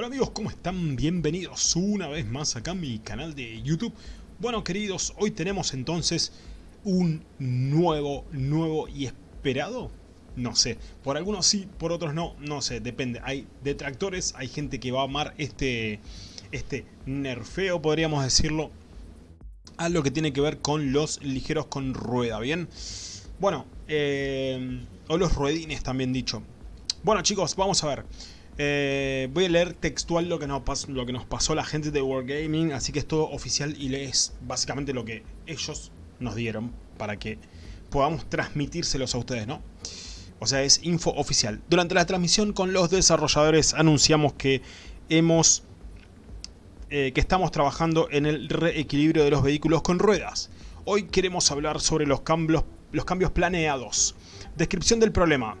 Hola amigos, ¿cómo están? Bienvenidos una vez más acá a mi canal de YouTube. Bueno queridos, hoy tenemos entonces un nuevo, nuevo y esperado, no sé, por algunos sí, por otros no, no sé, depende. Hay detractores, hay gente que va a amar este, este nerfeo, podríamos decirlo, a lo que tiene que ver con los ligeros con rueda, ¿bien? Bueno, eh, o los ruedines también dicho. Bueno chicos, vamos a ver. Eh, voy a leer textual lo que, nos lo que nos pasó la gente de Wargaming, así que es todo oficial y lees básicamente lo que ellos nos dieron para que podamos transmitírselos a ustedes, ¿no? O sea, es info oficial. Durante la transmisión con los desarrolladores anunciamos que hemos... Eh, que estamos trabajando en el reequilibrio de los vehículos con ruedas. Hoy queremos hablar sobre los cambios, los cambios planeados. Descripción del problema.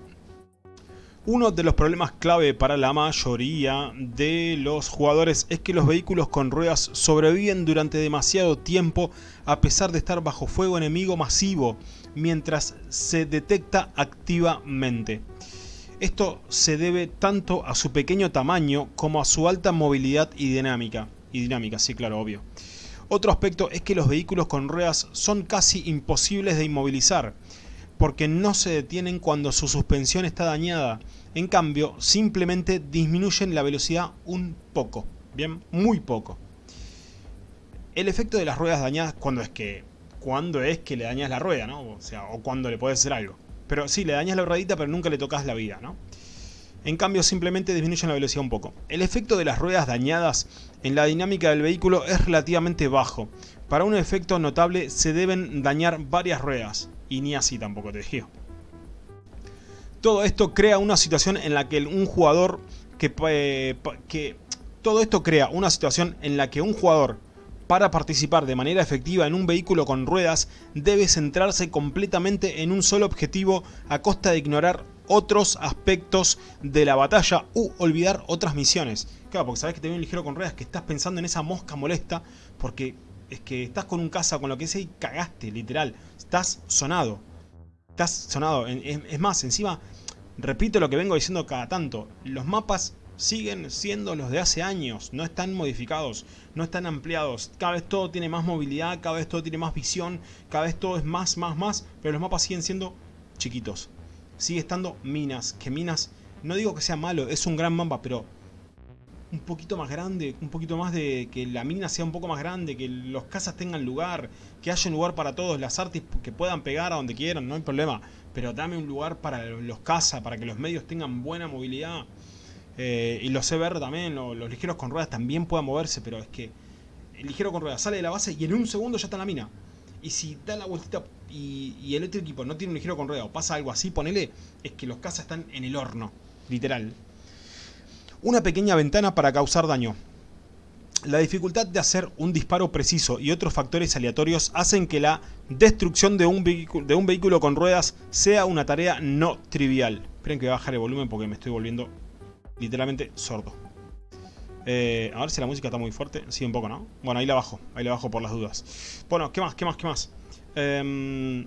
Uno de los problemas clave para la mayoría de los jugadores es que los vehículos con ruedas sobreviven durante demasiado tiempo a pesar de estar bajo fuego enemigo masivo mientras se detecta activamente. Esto se debe tanto a su pequeño tamaño como a su alta movilidad y dinámica. Y dinámica, sí, claro, obvio. Otro aspecto es que los vehículos con ruedas son casi imposibles de inmovilizar porque no se detienen cuando su suspensión está dañada. En cambio, simplemente disminuyen la velocidad un poco. Bien, muy poco. El efecto de las ruedas dañadas cuando es que cuando es que le dañas la rueda, ¿no? O sea, o cuando le puedes hacer algo. Pero sí, le dañas la ruedita, pero nunca le tocas la vida, ¿no? En cambio, simplemente disminuyen la velocidad un poco. El efecto de las ruedas dañadas en la dinámica del vehículo es relativamente bajo. Para un efecto notable se deben dañar varias ruedas y ni así tampoco te digo. Todo esto crea una situación en la que un jugador que, eh, que todo esto crea una situación en la que un jugador para participar de manera efectiva en un vehículo con ruedas debe centrarse completamente en un solo objetivo a costa de ignorar otros aspectos de la batalla u olvidar otras misiones. Claro, porque sabes que te viene un ligero con ruedas que estás pensando en esa mosca molesta porque es que estás con un caza con lo que sea y cagaste, literal. Estás sonado. Estás sonado. Es, más, encima, repito lo que vengo diciendo cada tanto. Los mapas siguen siendo los de hace años. No están modificados. No están ampliados. Cada vez todo tiene más movilidad. Cada vez todo tiene más visión. Cada vez todo es más, más, más. Pero los mapas siguen siendo chiquitos. Sigue estando minas. Que minas... No digo que sea malo. Es un gran mapa. Pero un poquito más grande, un poquito más de que la mina sea un poco más grande, que los cazas tengan lugar, que haya un lugar para todos, las artes que puedan pegar a donde quieran, no hay problema. Pero dame un lugar para los cazas, para que los medios tengan buena movilidad. Eh, y los CBR también, los ligeros con ruedas también puedan moverse, pero es que el ligero con ruedas sale de la base y en un segundo ya está en la mina. Y si da la vueltita y, y el otro equipo no tiene un ligero con ruedas o pasa algo así, ponele, es que los cazas están en el horno, literal una pequeña ventana para causar daño. La dificultad de hacer un disparo preciso y otros factores aleatorios hacen que la destrucción de un, de un vehículo con ruedas sea una tarea no trivial. Esperen que voy a bajar el volumen porque me estoy volviendo literalmente sordo. Eh, a ver si la música está muy fuerte. Sí, un poco, ¿no? Bueno, ahí la bajo. Ahí la bajo por las dudas. Bueno, ¿qué más? ¿Qué más? ¿Qué más? Em,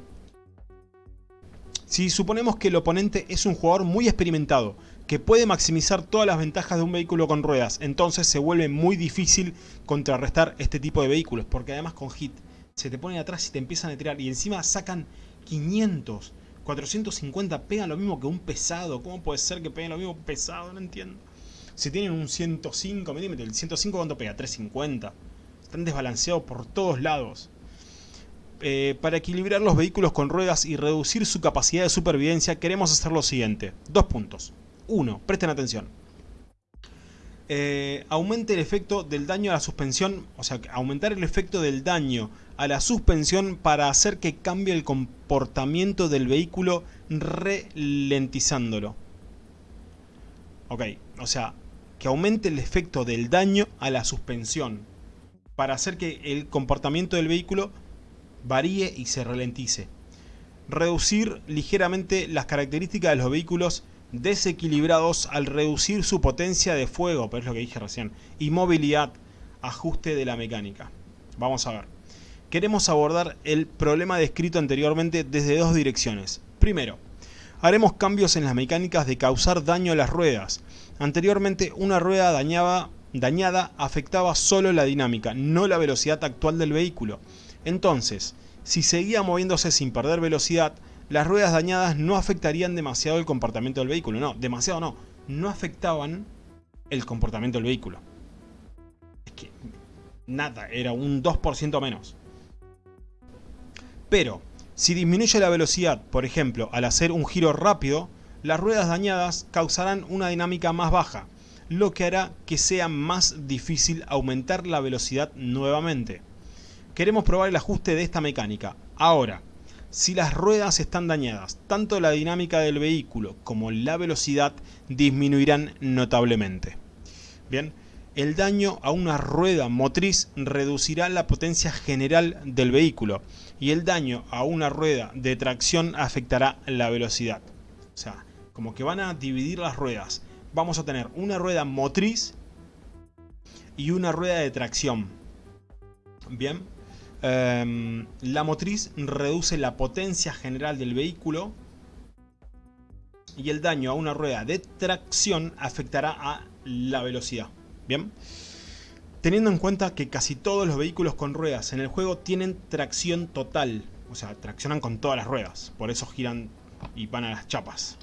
si suponemos que el oponente es un jugador muy experimentado que puede maximizar todas las ventajas de un vehículo con ruedas. Entonces se vuelve muy difícil contrarrestar este tipo de vehículos. Porque además con hit se te ponen atrás y te empiezan a tirar. Y encima sacan 500, 450. Pegan lo mismo que un pesado. ¿Cómo puede ser que peguen lo mismo pesado? No entiendo. Si tienen un 105 milímetros, ¿el 105 cuánto pega? 350. Están desbalanceados por todos lados. Eh, para equilibrar los vehículos con ruedas y reducir su capacidad de supervivencia, queremos hacer lo siguiente. Dos puntos. 1. Presten atención. Eh, aumente el efecto del daño a la suspensión, o sea, aumentar el efecto del daño a la suspensión para hacer que cambie el comportamiento del vehículo ralentizándolo. Ok, o sea, que aumente el efecto del daño a la suspensión para hacer que el comportamiento del vehículo varíe y se ralentice. Reducir ligeramente las características de los vehículos desequilibrados al reducir su potencia de fuego, pero es lo que dije recién, y movilidad, ajuste de la mecánica. Vamos a ver. Queremos abordar el problema descrito anteriormente desde dos direcciones. Primero, haremos cambios en las mecánicas de causar daño a las ruedas. Anteriormente, una rueda dañada, dañada afectaba solo la dinámica, no la velocidad actual del vehículo. Entonces, si seguía moviéndose sin perder velocidad, las ruedas dañadas no afectarían demasiado el comportamiento del vehículo. No, demasiado no. No afectaban el comportamiento del vehículo. Es que nada, era un 2% menos. Pero, si disminuye la velocidad, por ejemplo, al hacer un giro rápido, las ruedas dañadas causarán una dinámica más baja, lo que hará que sea más difícil aumentar la velocidad nuevamente. Queremos probar el ajuste de esta mecánica. Ahora, si las ruedas están dañadas, tanto la dinámica del vehículo como la velocidad disminuirán notablemente. Bien, el daño a una rueda motriz reducirá la potencia general del vehículo y el daño a una rueda de tracción afectará la velocidad. O sea, como que van a dividir las ruedas. Vamos a tener una rueda motriz y una rueda de tracción. Bien, em, la motriz reduce la potencia general del vehículo y el daño a una rueda de tracción afectará a la velocidad. Bien. Teniendo en cuenta que casi todos los vehículos con ruedas en el juego tienen tracción total. O sea, traccionan con todas las ruedas. Por eso giran y van a las chapas.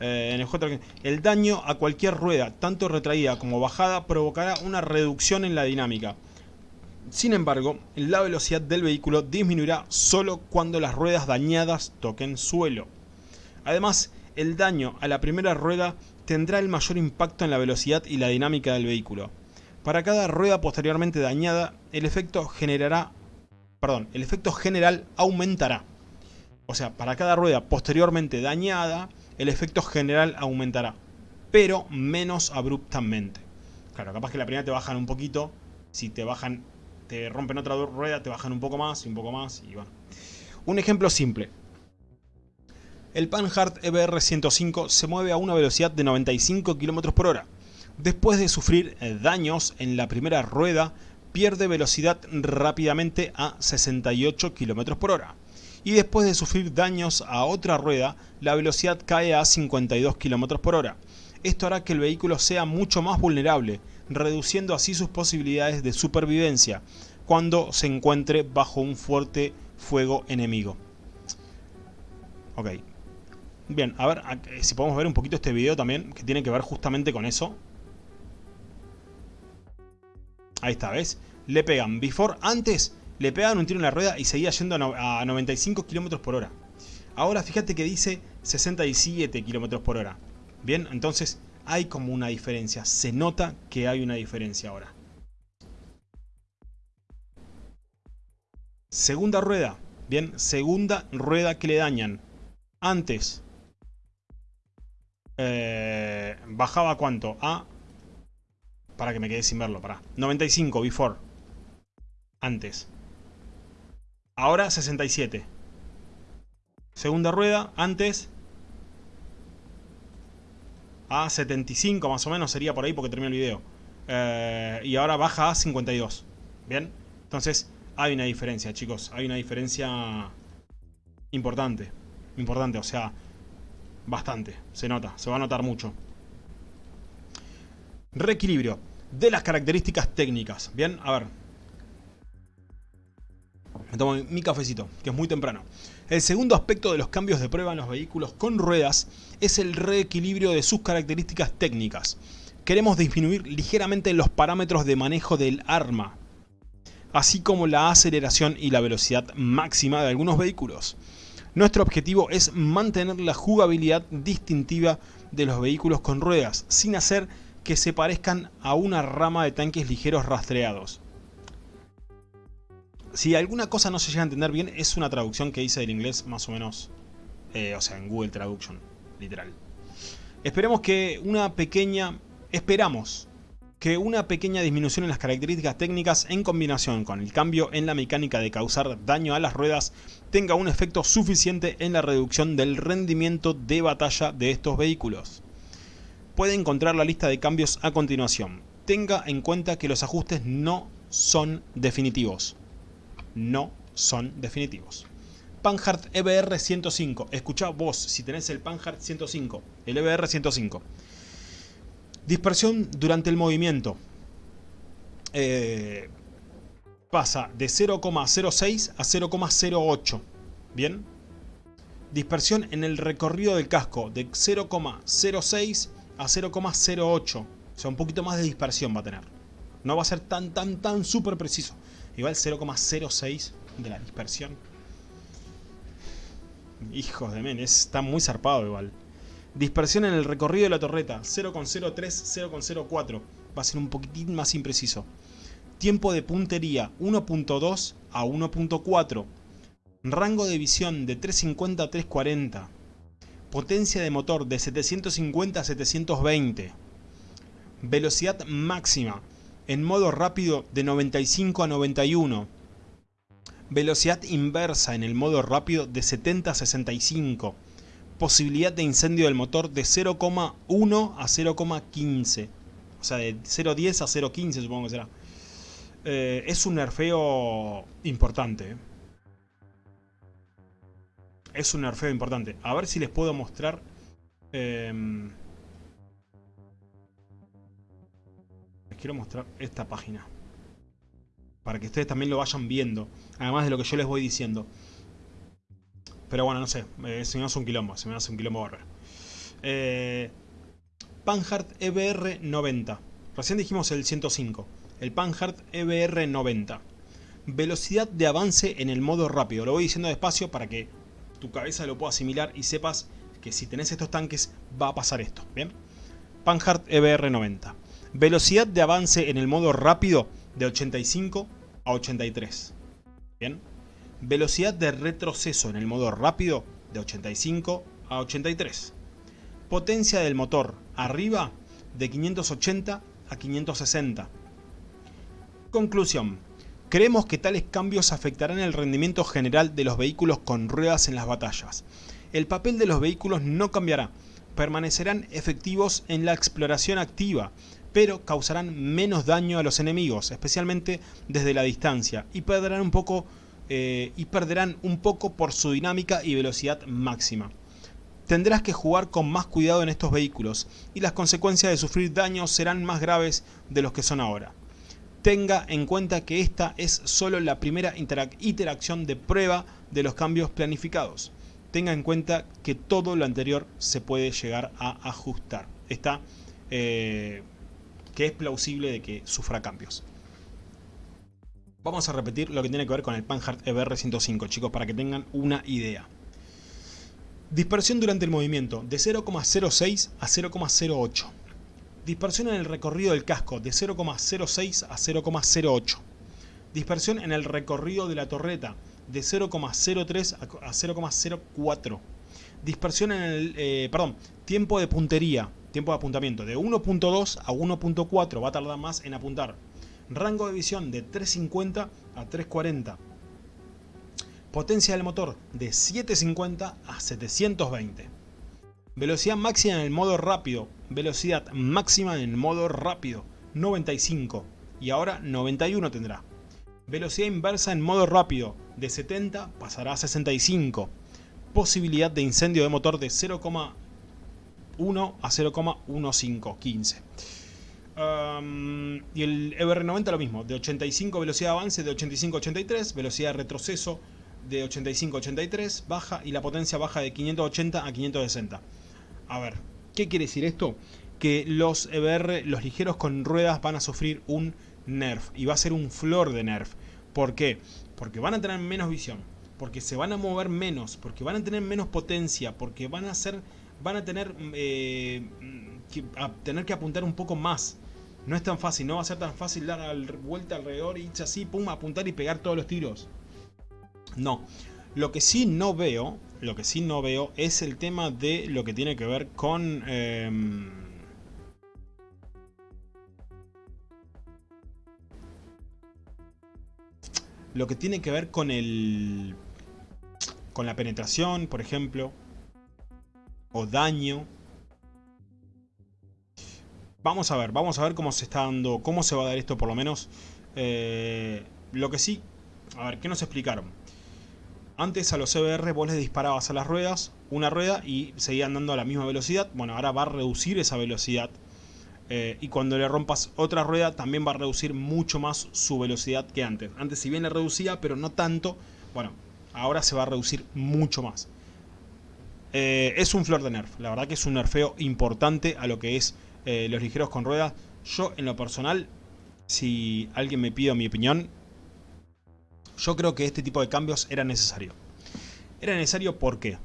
Eh, el daño a cualquier rueda, tanto retraída como bajada, provocará una reducción en la dinámica. Sin embargo, la velocidad del vehículo disminuirá solo cuando las ruedas dañadas toquen suelo. Además, el daño a la primera rueda tendrá el mayor impacto en la velocidad y la dinámica del vehículo. Para cada rueda posteriormente dañada, el efecto generará, perdón, el efecto general aumentará. O sea, para cada rueda posteriormente dañada, el efecto general aumentará, pero menos abruptamente. Claro, capaz que la primera te bajan un poquito, si te bajan, te rompen otra rueda, te bajan un poco más y un poco más y bueno. Un ejemplo simple. El Panhard EBR 105 se mueve a una velocidad de 95 km por hora. Después de sufrir eh, daños en la primera rueda, pierde velocidad rápidamente a 68 km por hora. Y después de sufrir daños a otra rueda, la velocidad cae a 52 km por hora. Esto hará que el vehículo sea mucho más vulnerable, reduciendo así sus posibilidades de supervivencia cuando se encuentre bajo un fuerte fuego enemigo. Ok, Bien, a ver si podemos ver un poquito este video también, que tiene que ver justamente con eso. Ahí está, ¿ves? Le pegan before, antes le pegaban un tiro en la rueda y seguía yendo a 95 km por hora. Ahora fíjate que dice 67 km por hora. Bien, entonces hay como una diferencia. Se nota que hay una diferencia ahora. Segunda rueda. Bien, segunda rueda que le dañan. Antes eh, bajaba cuánto? A... Para que me quede sin verlo, para. 95, before. Antes. Ahora 67. Segunda rueda, antes. A 75 más o menos sería por ahí porque termina el video. Eh, y ahora baja a 52. ¿Bien? Entonces hay una diferencia, chicos. Hay una diferencia importante. Importante, o sea, Bastante, se nota, se va a notar mucho. Reequilibrio de las características técnicas. Bien, a ver. Me tomo mi cafecito, que es muy temprano. El segundo aspecto de los cambios de prueba en los vehículos con ruedas es el reequilibrio de sus características técnicas. Queremos disminuir ligeramente los parámetros de manejo del arma, así como la aceleración y la velocidad máxima de algunos vehículos. Nuestro objetivo es mantener la jugabilidad distintiva de los vehículos con ruedas, sin hacer que se parezcan a una rama de tanques ligeros rastreados. Si alguna cosa no se llega a entender bien, es una traducción que hice del inglés más o menos, eh, o sea, en Google Traduction, literal. Esperemos que una pequeña, esperamos que una pequeña disminución en las características técnicas en combinación con el cambio en la mecánica de causar daño a las ruedas tenga un efecto suficiente en la reducción del rendimiento de batalla de estos vehículos. Puede encontrar la lista de cambios a continuación. Tenga en cuenta que los ajustes no son definitivos. No son definitivos. Panhard EBR 105. Escucha vos si tenés el Panhard 105, el EBR 105. Dispersión durante el movimiento. Eh, pasa de 0,06 a 0,08. ¿Bien? Dispersión en el recorrido del casco de 0,06 a 0,08. O sea, un poquito más de dispersión va a tener. No va a ser tan, tan, tan súper preciso. Igual 0,06 de la dispersión. Hijos de men, está muy zarpado igual. Dispersión en el recorrido de la torreta, 0,03, 0,04. Va a ser un poquitín más impreciso. Tiempo de puntería, 1.2 a 1.4. Rango de visión de 350 a 340. Potencia de motor de 750 a 720. Velocidad máxima en modo rápido de 95 a 91. Velocidad inversa en el modo rápido de 70 a 65. Posibilidad de incendio del motor de 0,1 a 0,15. O sea, de 0,10 a 0,15 supongo que será. Eh, es un nerfeo importante. Eh. Es un nerfeo importante. A ver si les puedo mostrar... Em, quiero mostrar esta página. Para que ustedes también lo vayan viendo. Además de lo que yo les voy diciendo. Pero bueno, no sé. Eh, se me hace un quilombo. Se me hace un quilombo bárbaro. Eh, Panhard EBR 90. Recién dijimos el 105. El Panhard EBR 90. Velocidad de avance en el modo rápido. Lo voy diciendo despacio para que tu cabeza lo pueda asimilar y sepas que si tenés estos tanques va a pasar esto. ¿Bien? Panhard EBR 90. Velocidad de avance en el modo rápido de 85 a 83. Bien. Velocidad de retroceso en el modo rápido de 85 a 83. Potencia del motor arriba de 580 a 560. Conclusión. Creemos que tales cambios afectarán el rendimiento general de los vehículos con ruedas en las batallas. El papel de los vehículos no cambiará, permanecerán efectivos en la exploración activa, pero causarán menos daño a los enemigos, especialmente desde la distancia, y perderán un poco eh, y perderán un poco por su dinámica y velocidad máxima. Tendrás que jugar con más cuidado en estos vehículos y las consecuencias de sufrir daños serán más graves de los que son ahora. Tenga en cuenta que esta es solo la primera interacción de prueba de los cambios planificados. Tenga en cuenta que todo lo anterior se puede llegar a ajustar. Está eh, que es plausible de que sufra cambios. Vamos a repetir lo que tiene que ver con el Panhard EBR 105, chicos, para que tengan una idea. Dispersión durante el movimiento, de 0,06 a 0,08. Dispersión en el recorrido del casco, de 0,06 a 0,08. Dispersión en el recorrido de la torreta, de 0,03 a 0,04. Dispersión en el, eh, perdón, tiempo de puntería, tiempo de apuntamiento, de 1.2 a 1.4, va a tardar más en apuntar rango de visión de 350 a 340, potencia del motor de 750 a 720, velocidad máxima en el modo rápido, velocidad máxima en el modo rápido 95 y ahora 91 tendrá. Velocidad inversa en modo rápido de 70 pasará a 65. Posibilidad de incendio de motor de 0,1 a 0,1515 y el EBR90 lo mismo, de 85 velocidad de avance de 85-83, velocidad de retroceso de 85-83, baja y la potencia baja de 580 a 560. A ver, ¿qué quiere decir esto? Que los EBR, los ligeros con ruedas van a sufrir un nerf y va a ser un flor de nerf. ¿Por qué? Porque van a tener menos visión, porque se van a mover menos, porque van a tener menos potencia, porque van a ser, van a tener, eh, que, a tener que apuntar un poco más no es tan fácil, no va a ser tan fácil dar vuelta alrededor y irse así, pum, apuntar y pegar todos los tiros. No. Lo que sí no veo, lo que sí no veo es el tema de lo que tiene que ver con... Em, lo que tiene que ver con el... Con la penetración, por ejemplo. Daño. Vamos a ver, vamos a ver cómo se está dando, cómo se va a dar esto por lo menos. Eh, lo que sí, a ver, ¿qué nos explicaron? Antes a los CBR vos les disparabas a las ruedas, una rueda y seguían dando a la misma velocidad. Bueno, ahora va a reducir esa velocidad. Eh, y cuando le rompas otra rueda también va a reducir mucho más su velocidad que antes. Antes si bien le reducía, pero no tanto, bueno, ahora se va a reducir mucho más. Eh, es un flor de nerf, la verdad que es un nerfeo importante a lo que es eh, los ligeros con ruedas. Yo en lo personal, si alguien me pide mi opinión, yo creo que este tipo de cambios era necesario. Era necesario ¿por qué?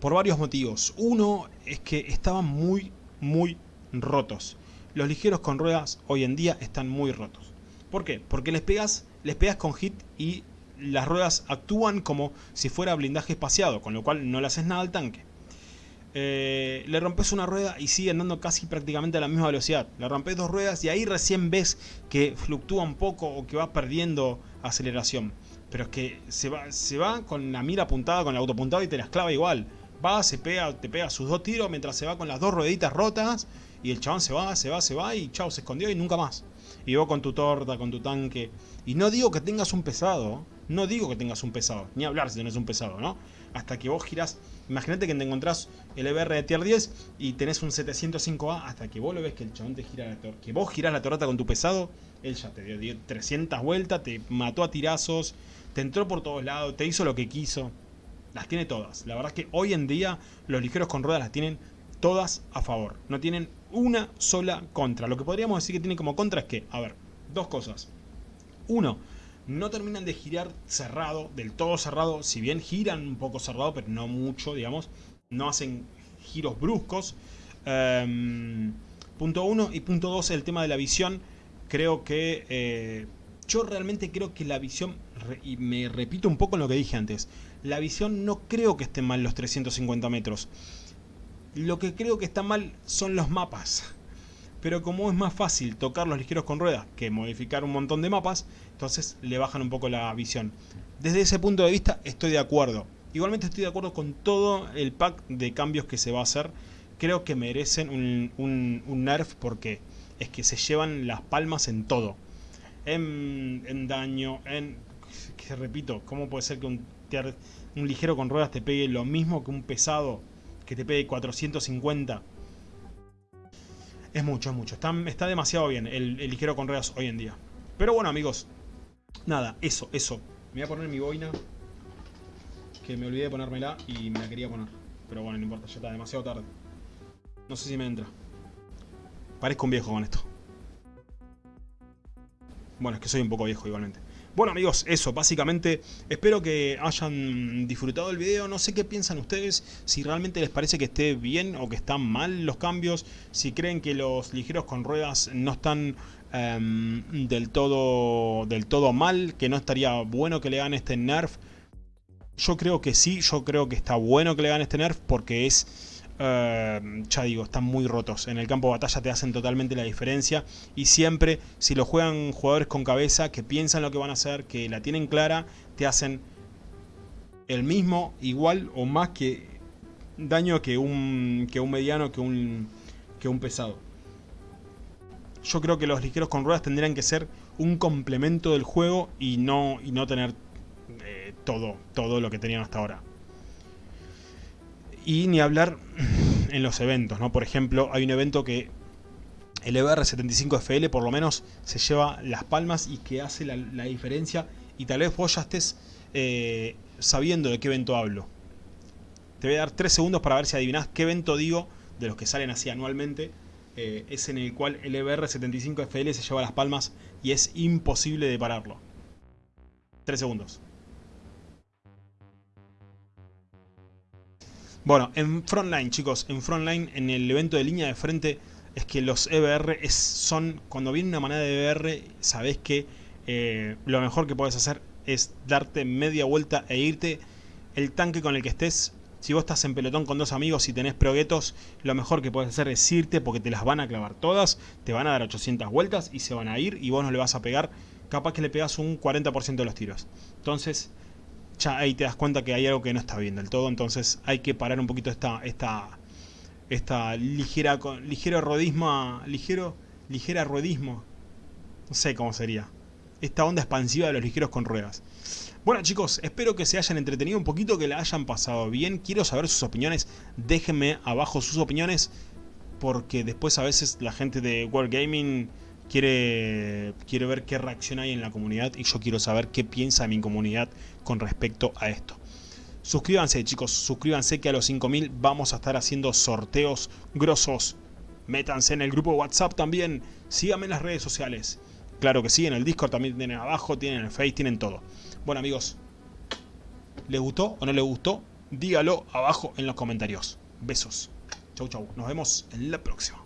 Por varios motivos. Uno es que estaban muy, muy rotos. Los ligeros con ruedas hoy en día están muy rotos. ¿Por qué? Porque les pegas, les pegas con hit y las ruedas actúan como si fuera blindaje espaciado, con lo cual no le haces nada al tanque. Eh, le rompes una rueda y sigue andando casi prácticamente a la misma velocidad. Le rompes dos ruedas y ahí recién ves que fluctúa un poco o que va perdiendo aceleración. Pero es que se va, se va con la mira apuntada, con el auto apuntado y te las clava igual. Va, se pega, te pega sus dos tiros mientras se va con las dos rueditas rotas y el chabón se va, se va, se va y chao, se escondió y nunca más. Y vos con tu torta, con tu tanque. Y no digo que tengas un pesado, no digo que tengas un pesado, ni hablar si tenés un pesado, ¿no? Hasta que vos girás, imagínate que te encontrás el EBR de tier 10 y tenés un 705A, hasta que vos lo ves que el chabón te gira la torta, que vos girás la torta con tu pesado, él ya te dio 300 vueltas, te mató a tirazos, te entró por todos lados, te hizo lo que quiso. Las tiene todas. La verdad es que hoy en día los ligeros con ruedas las tienen todas a favor. No tienen una sola contra. Lo que podríamos decir que tiene como contra es que, a ver, dos cosas. Uno, no terminan de girar cerrado, del todo cerrado, si bien giran un poco cerrado, pero no mucho, digamos, no hacen giros bruscos. Em, punto uno y punto dos, el tema de la visión, creo que... Eh, yo realmente creo que la visión, y me repito un poco en lo que dije antes, la visión no creo que esté mal los 350 metros. Lo que creo que está mal son los mapas pero como es más fácil tocar los ligeros con ruedas que modificar un montón de mapas, entonces le bajan un poco la visión. Desde ese punto de vista estoy de acuerdo. Igualmente estoy de acuerdo con todo el pack de cambios que se va a hacer. Creo que merecen un, nerf porque es que se llevan las palmas en todo. En, daño, en... Que repito, ¿cómo puede ser que un, un ligero con ruedas te pegue lo mismo que un pesado que te pegue 450? Es mucho, es mucho. Está, está demasiado bien el, ligero con ruedas hoy en día. Pero bueno, amigos. Nada, eso, eso. Me voy a poner mi boina. Que me olvidé de ponérmela y me la quería poner. Pero bueno, no importa, ya está demasiado tarde. No sé si me entra. Parezco un viejo con esto. Bueno, es que soy un poco viejo igualmente. Bueno amigos, eso, básicamente espero que hayan disfrutado el video, no sé qué piensan ustedes, si realmente les parece que esté bien o que están mal los cambios, si creen que los ligeros con ruedas no están em, del, todo, del todo mal, que no estaría bueno que le hagan este nerf. Yo creo que sí, yo creo que está bueno que le hagan este nerf porque es eh, ya digo, están muy rotos. En el campo de batalla te hacen totalmente la diferencia. Y siempre, si lo juegan jugadores con cabeza, que piensan lo que van a hacer, que la tienen clara, te hacen el mismo, igual o más que daño que un, que un mediano, que un, que un pesado. Yo creo que los ligeros con ruedas tendrían que ser un complemento del juego y no, y no tener eh, todo, todo lo que tenían hasta ahora. Y ni hablar en los eventos, ¿no? Por ejemplo, hay un evento que el EBR75FL por lo menos se lleva las palmas y que hace la, diferencia y tal vez vos ya estés eh, sabiendo de qué evento hablo. Te voy a dar 3 segundos para ver si adivinás qué evento digo de los que salen así anualmente. Eh, es en el cual el EBR75FL se lleva las palmas y es imposible de pararlo. 3 segundos. Bueno, en Frontline, chicos, en Frontline, en el evento de línea de frente, es que los EBR son, cuando viene una manada de EBR, sabes que eh, lo mejor que puedes hacer es darte media vuelta e irte. El tanque con el que estés, si vos estás en pelotón con dos amigos y tenés proguetos, lo mejor que puedes hacer es irte porque te las van a clavar todas, te van a dar 800 vueltas y se van a ir y vos no le vas a pegar, capaz que le pegas un 40% de los tiros. Entonces, ya ahí te das cuenta que hay algo que no está bien del todo, entonces hay que parar un poquito esta, esta, esta ligera, ligero rodismo, ligero, ligera ruedismo, no sé cómo sería, esta onda expansiva de los ligeros con ruedas. Bueno chicos, espero que se hayan entretenido un poquito, que la hayan pasado bien, quiero saber sus opiniones, déjenme abajo sus opiniones, porque después a veces la gente de World Gaming quiere, quiere ver qué reacción hay en la comunidad y yo quiero saber qué piensa mi comunidad con respecto a esto. Suscríbanse chicos, suscríbanse que a los 5000 vamos a estar haciendo sorteos grosos. Métanse en el grupo de WhatsApp también, síganme en las redes sociales. Claro que sí, en el Discord también tienen abajo, tienen el Face, tienen todo. Bueno amigos, ¿les gustó o no les gustó? Dígalo abajo en los comentarios. Besos. Chau chau, nos vemos en la próxima.